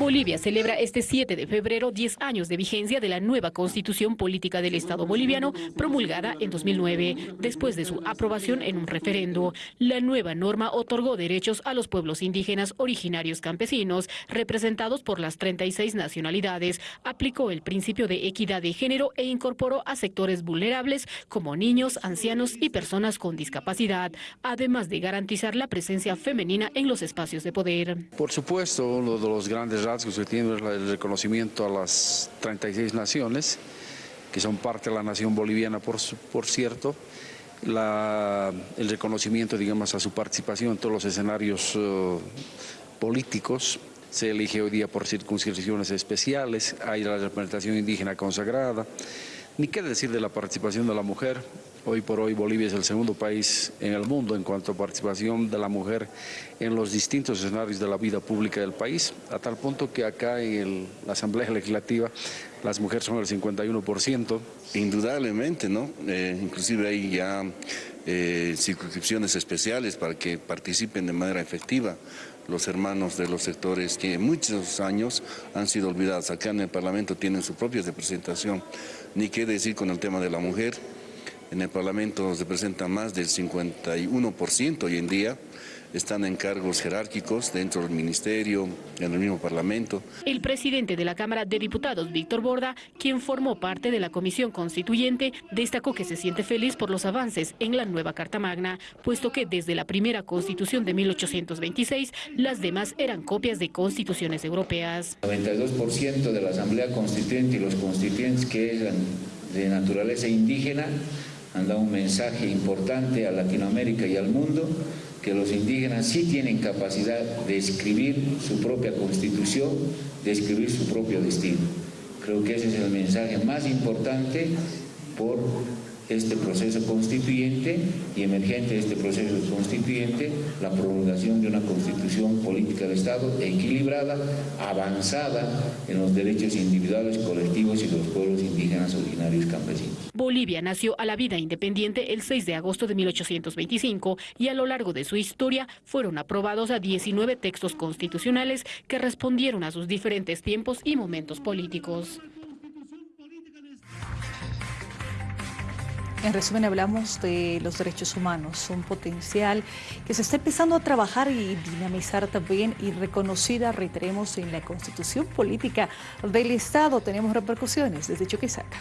Bolivia celebra este 7 de febrero 10 años de vigencia de la nueva Constitución Política del Estado boliviano promulgada en 2009, después de su aprobación en un referendo. La nueva norma otorgó derechos a los pueblos indígenas originarios campesinos, representados por las 36 nacionalidades, aplicó el principio de equidad de género e incorporó a sectores vulnerables como niños, ancianos y personas con discapacidad, además de garantizar la presencia femenina en los espacios de poder. Por supuesto, uno de los grandes rasgos que tiene es el reconocimiento a las 36 naciones, que son parte de la nación boliviana, por, por cierto, el reconocimiento, digamos, a su participación en todos los escenarios eh, políticos, se elige hoy día por circunscripciones especiales, hay la representación indígena consagrada, ni qué decir de la participación de la mujer. Hoy por hoy Bolivia es el segundo país en el mundo en cuanto a participación de la mujer en los distintos escenarios de la vida pública del país, a tal punto que acá en la Asamblea Legislativa las mujeres son el 51%. Indudablemente, ¿no? Eh, inclusive hay ya eh, circunscripciones especiales para que participen de manera efectiva los hermanos de los sectores que muchos años han sido olvidados. Acá en el Parlamento tienen su propia representación. Ni qué decir con el tema de la mujer. En el Parlamento se presenta más del 51% hoy en día están en cargos jerárquicos dentro del ministerio, en el mismo Parlamento. El presidente de la Cámara de Diputados, Víctor Borda, quien formó parte de la Comisión Constituyente, destacó que se siente feliz por los avances en la nueva Carta Magna, puesto que desde la primera Constitución de 1826, las demás eran copias de constituciones europeas. El 92% de la Asamblea Constituyente y los constituyentes que eran de naturaleza indígena han dado un mensaje importante a Latinoamérica y al mundo que los indígenas sí tienen capacidad de escribir su propia constitución, de escribir su propio destino. Creo que ese es el mensaje más importante por este proceso constituyente y emergente de este proceso constituyente, la prolongación de una constitución política de Estado equilibrada, avanzada en los derechos individuales, colectivos y los pueblos indígenas originarios campesinos. Bolivia nació a la vida independiente el 6 de agosto de 1825 y a lo largo de su historia fueron aprobados a 19 textos constitucionales que respondieron a sus diferentes tiempos y momentos políticos. En resumen, hablamos de los derechos humanos, un potencial que se está empezando a trabajar y dinamizar también y reconocida, reiteremos, en la Constitución Política del Estado. Tenemos repercusiones desde Chuquisaca.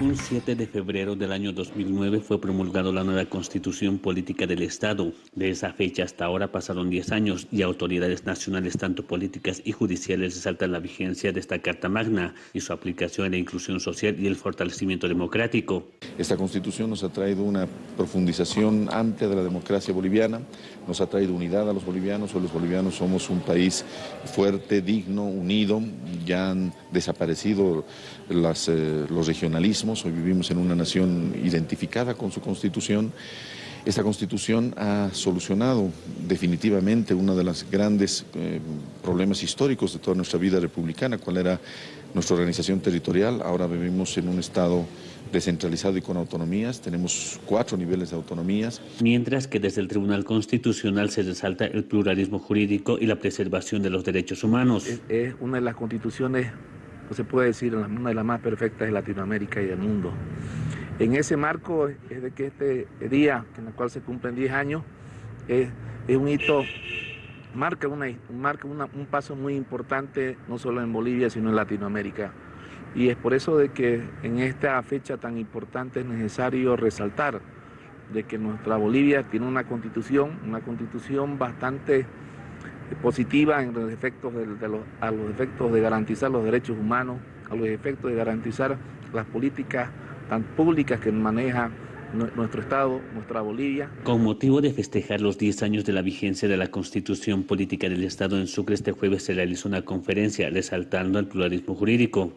Un 7 de febrero del año 2009 fue promulgada la nueva Constitución Política del Estado. De esa fecha hasta ahora pasaron 10 años y autoridades nacionales, tanto políticas y judiciales, resaltan la vigencia de esta Carta Magna y su aplicación en la inclusión social y el fortalecimiento democrático. Esta Constitución nos ha traído una profundización amplia de la democracia boliviana, nos ha traído unidad a los bolivianos, o los bolivianos somos un país fuerte, digno, unido, ya han desaparecido eh, los regionalismos hoy vivimos en una nación identificada con su constitución. Esta constitución ha solucionado definitivamente uno de los grandes eh, problemas históricos de toda nuestra vida republicana, cuál era nuestra organización territorial. Ahora vivimos en un estado descentralizado y con autonomías, tenemos cuatro niveles de autonomías. Mientras que desde el Tribunal Constitucional se resalta el pluralismo jurídico y la preservación de los derechos humanos. es una de las constituciones no se puede decir una de las más perfectas de Latinoamérica y del mundo. En ese marco es de que este día, en el cual se cumplen 10 años, es, un hito, marca, marca un paso muy importante, no solo en Bolivia, sino en Latinoamérica. Y es por eso de que en esta fecha tan importante es necesario resaltar de que nuestra Bolivia tiene una constitución, una constitución bastante positiva en los efectos de, a los efectos de garantizar los derechos humanos, a los efectos de garantizar las políticas tan públicas que maneja nuestro Estado, nuestra Bolivia. Con motivo de festejar los 10 años de la vigencia de la Constitución Política del Estado en Sucre, este jueves se realizó una conferencia resaltando el pluralismo jurídico.